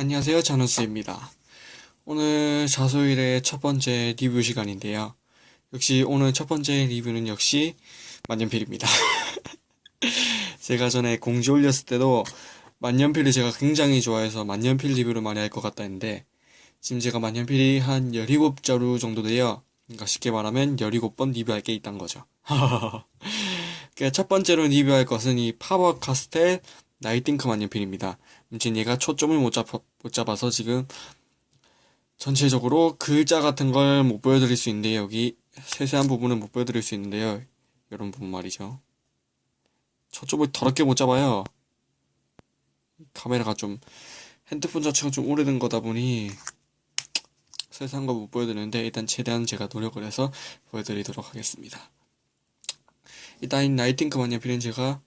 안녕하세요. 자누스입니다. 오늘 자소일의 첫 번째 리뷰 시간인데요. 역시 오늘 첫 번째 리뷰는 역시 만년필입니다. 제가 전에 공지 올렸을 때도 만년필을 제가 굉장히 좋아해서 만년필 리뷰를 많이 할 것 같다 했는데 지금 제가 만년필이 한 17자루 정도 돼요. 그러니까 쉽게 말하면 17번 리뷰할 게 있단 거죠. 그러니까 첫 번째로 리뷰할 것은 이 파버 카스텔 나이팅크 만년필입니다. 얘가 초점을 못, 잡, 못 잡아서 지금 전체적으로 글자 같은 걸 못 보여드릴 수 있는데 여기 세세한 부분은 못 보여드릴 수 있는데요. 이런 부분 말이죠. 초점을 더럽게 못 잡아요. 카메라가 좀 핸드폰 자체가 좀 오래된 거다 보니 세세한 거 못 보여드리는데 일단 최대한 제가 노력을 해서 보여드리도록 하겠습니다. 일단 이 라이팅크 만년필은 제가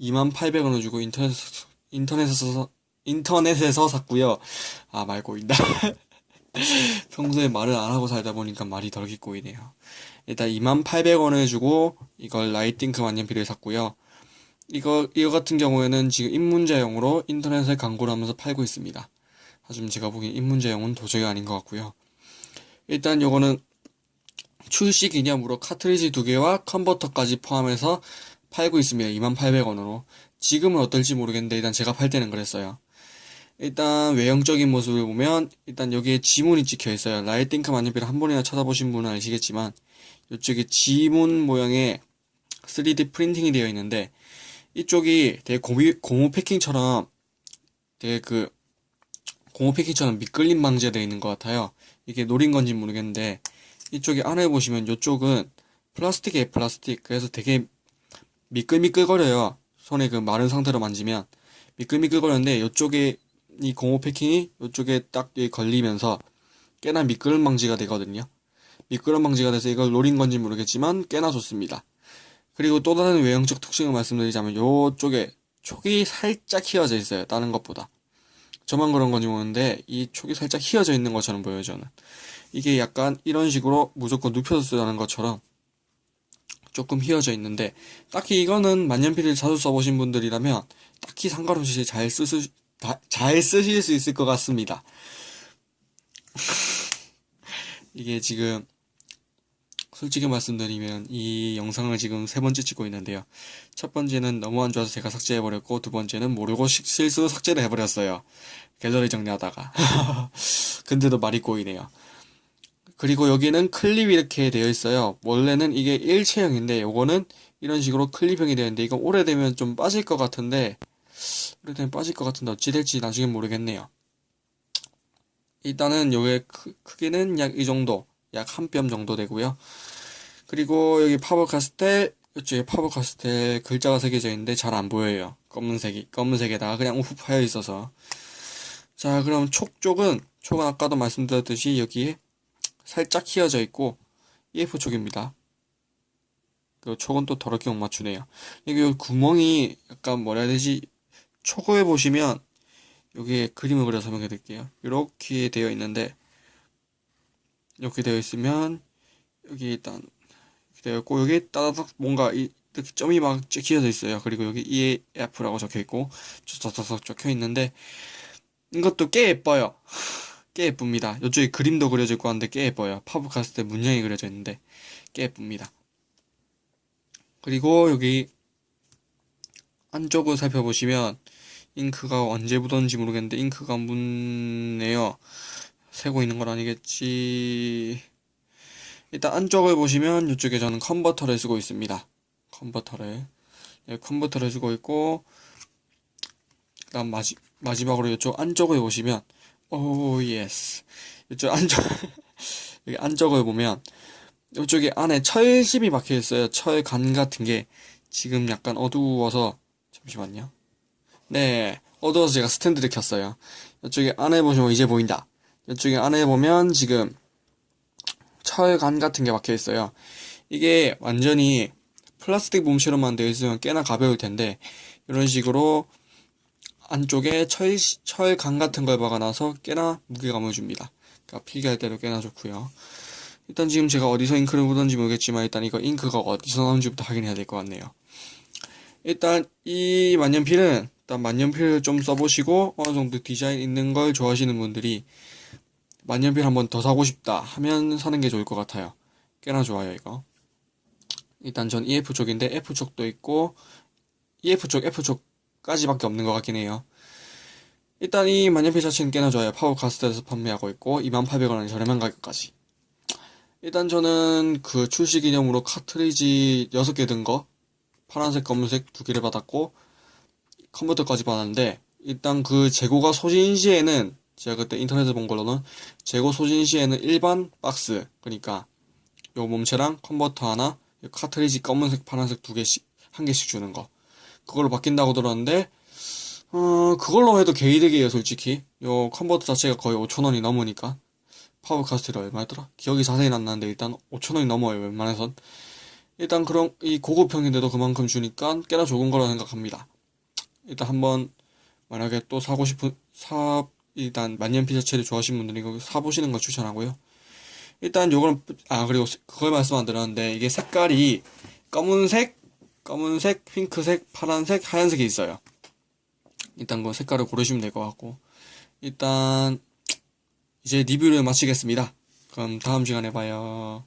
2800원을 주고 인터넷에서, 인터넷에서, 인터넷에서 샀고요. 아, 말 꼬인다. 평소에 말을 안 하고 살다 보니까 말이 되게 꼬이네요. 일단 2800원을 주고 이걸 라이팅크 만년필을 샀고요. 이거, 이거 같은 경우에는 지금 입문자용으로 인터넷에 광고를 하면서 팔고 있습니다. 하지만 제가 보기엔 입문자용은 도저히 아닌 것 같고요. 일단 요거는 출시 기념으로 카트리지 두 개와 컨버터까지 포함해서 팔고 있습니다. 2800원으로. 지금은 어떨지 모르겠는데 일단 제가 살 때는 그랬어요. 일단 외형적인 모습을 보면 일단 여기에 지문이 찍혀 있어요. 라이팅크 만년필 한 번이나 쳐다보신 분은 아시겠지만 이쪽에 지문 모양의 3D 프린팅이 되어 있는데 이쪽이 되게 고미, 고무 패킹처럼 되게 그 고무 패킹처럼 미끌림 방지가 되어 있는 것 같아요. 이게 노린 건지 모르겠는데 이쪽에 안에 보시면 이쪽은 플라스틱이에요 플라스틱 그래서 되게 미끌미끌거려요. 손에 그 마른 상태로 만지면 미끌미끌거리는데 이쪽에 이 고무 패킹이 이쪽에 딱 걸리면서 꽤나 미끄럼 방지가 되거든요. 미끄럼 방지가 돼서 이걸 노린 건지 모르겠지만 꽤나 좋습니다. 그리고 또 다른 외형적 특징을 말씀드리자면 이쪽에 촉이 살짝 휘어져 있어요. 다른 것보다. 저만 그런 건지 모르는데 이 촉이 살짝 휘어져 있는 것처럼 보여요 저는. 이게 약간 이런 식으로 무조건 눕혀서 쓰라는 것처럼 조금 휘어져 있는데 딱히 이거는 만년필을 자주 써보신 분들이라면 딱히 상관없이 잘 쓰실 잘 쓰실 수 있을 것 같습니다. 이게 지금 솔직히 말씀드리면 이 영상을 지금 세 번째 찍고 있는데요. 첫 번째는 너무 안 좋아서 제가 삭제해버렸고 두 번째는 모르고 실수로 삭제를 해버렸어요. 갤러리 정리하다가. 근데도 말이 꼬이네요. 그리고 여기는 클립이 이렇게 되어 있어요. 원래는 이게 일체형인데 요거는 이런 식으로 클립형이 되어 있는데 이거 오래되면 좀 빠질 것 같은데 오래되면 빠질 것 같은데 어찌 될지 나중에 모르겠네요. 일단은 요게 크기는 약 이 정도 약 한 뼘 정도 되고요. 그리고 여기 파버 카스텔 이쪽에 파버 카스텔 글자가 새겨져 있는데 잘 안 보여요. 검은색이 검은색에다가 그냥 우후 파여 있어서 자 그럼 촉 쪽은 촉은 아까도 말씀드렸듯이 여기에 살짝 휘어져 있고 EF 촉입니다. 그 촉은 또 더럽게 못 맞추네요. 여기 구멍이 약간 뭐라 해야 되지? 초고에 보시면 여기에 그림을 그려 설명해 드릴게요. 이렇게 되어 있는데 이렇게 되어 있으면 여기 일단 되어 있고 여기 따다닥 뭔가 이렇게 점이 막 찍혀져 있어요. 그리고 여기 EF라고 적혀 있고 쩌쩌쩌 적혀 있는데 이것도 꽤 예뻐요. 꽤 예쁩니다. 이쪽에 그림도 그려져 있고 한데 꽤 예뻐요. 파브카스트 문양이 그려져 있는데 꽤 예쁩니다. 그리고 여기 안쪽을 살펴보시면 잉크가 언제 묻었는지 모르겠는데 잉크가 묻네요. 새고 있는 건 아니겠지. 일단 안쪽을 보시면 이쪽에 저는 컨버터를 쓰고 있습니다. 컨버터를. 네, 컨버터를 쓰고 있고 그다음 마지, 마지막으로 이쪽 안쪽을 보시면 oh yes 이쪽 안쪽 여기 안쪽을 보면 이쪽에 안에 철심이 박혀 있어요. 철간 같은 게 지금 약간 어두워서 잠시만요. 네 어두워서 제가 스탠드를 켰어요. 이쪽에 안에 보시면 이제 보인다. 이쪽에 안에 보면 지금 철간 같은 게 박혀 있어요. 이게 완전히 플라스틱 몸체로만 되어 있으면 꽤나 가벼울 텐데 이런 식으로 안쪽에 철, 철강 같은 걸 박아놔서 꽤나 무게감을 줍니다. 그러니까 필기할 때도 꽤나 좋고요. 일단 지금 제가 어디서 잉크를 묻었는지 모르겠지만 일단 이거 잉크가 어디서 나온지부터 확인해야 될 것 같네요. 일단 이 만년필은 일단 만년필을 좀 써보시고 어느 정도 디자인 있는 걸 좋아하시는 분들이 만년필 한번 더 사고 싶다 하면 사는 게 좋을 것 같아요. 꽤나 좋아요 이거. 일단 전 EF 쪽인데 F 쪽도 있고 EF 쪽, F 쪽 까지밖에 없는 것 같긴 해요. 일단 이 만년필 자체는 꽤나 좋아요. 파버카스텔에서 판매하고 있고 2800원의 저렴한 가격까지. 일단 저는 그 출시 기념으로 카트리지 6개 든 거 파란색, 검은색 두 개를 받았고 컨버터까지 받았는데 일단 그 재고가 소진 시에는 제가 그때 인터넷에 본 걸로는 재고 소진 시에는 일반 박스 그러니까 요 몸체랑 컨버터 하나 요 카트리지 검은색, 파란색 두 개씩 한 개씩 주는 거 그걸로 바뀐다고 들었는데 어 그걸로 해도 개이득이에요 솔직히. 요 컨버터 자체가 거의 5천원이 넘으니까. 파버카스텔이 얼마였더라? 기억이 자세히 안 나는데 일단 5천원이 넘어요 웬만해선. 일단 그런 이 고급형인데도 그만큼 주니까 꽤나 좋은 거라 생각합니다. 일단 한번 만약에 또 사고 싶은 사 일단 만년필 자체를 좋아하시는 분들이 이거 사보시는 걸 추천하고요. 일단 요거는 아 그리고 세- 그걸 말씀 안 드렸는데 이게 색깔이 검은색 검은색 핑크색 파란색 하얀색이 있어요 일단 그 색깔을 고르시면 될 것 같고 일단 이제 리뷰를 마치겠습니다. 그럼 다음 시간에 봐요.